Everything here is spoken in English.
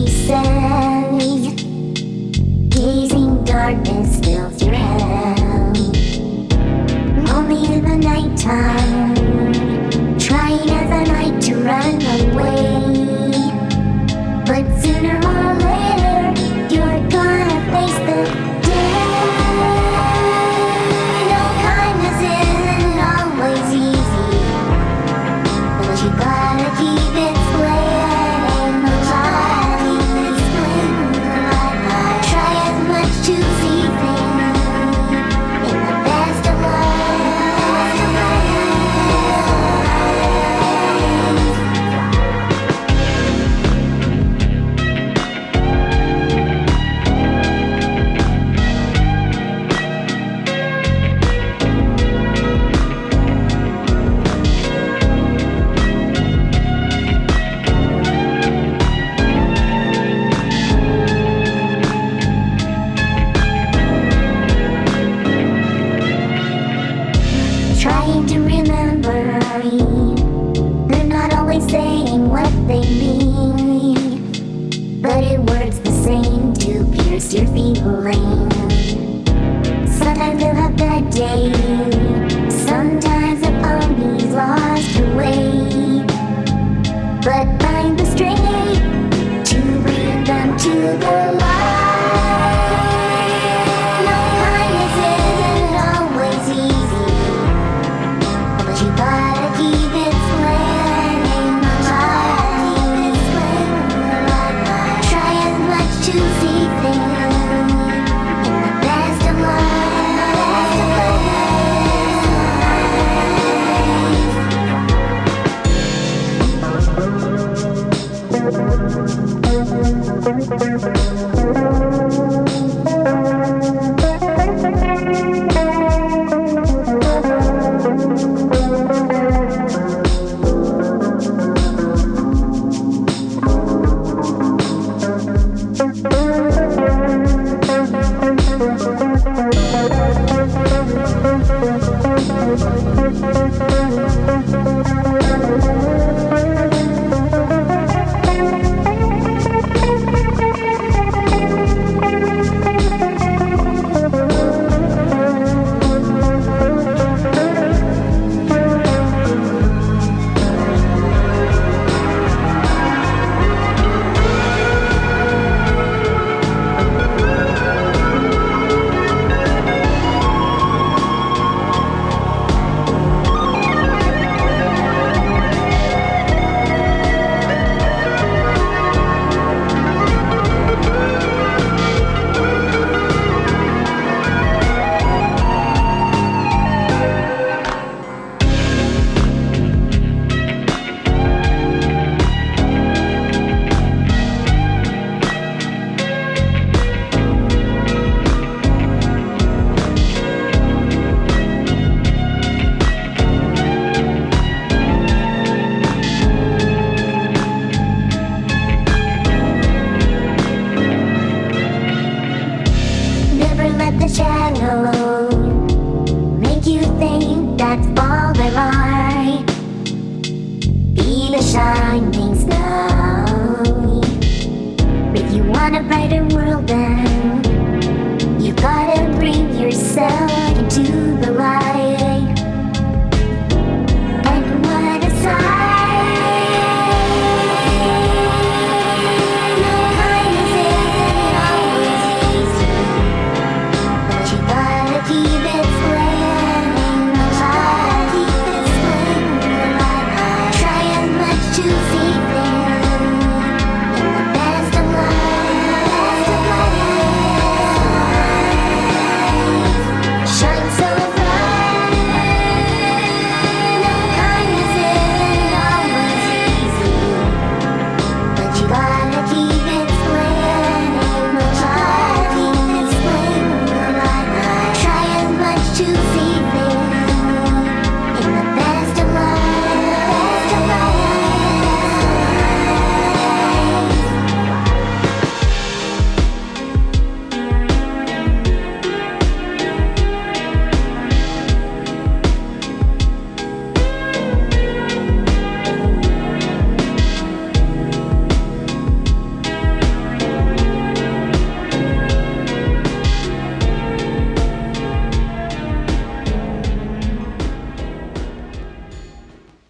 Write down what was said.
me sad Gazing darkness fills your throughout Only in the nighttime. Trying as I might to run away. But sooner or later You're gonna face the You gotta keep it saying what they mean. We'll be right back. a brighter world now You gotta bring yourself into the light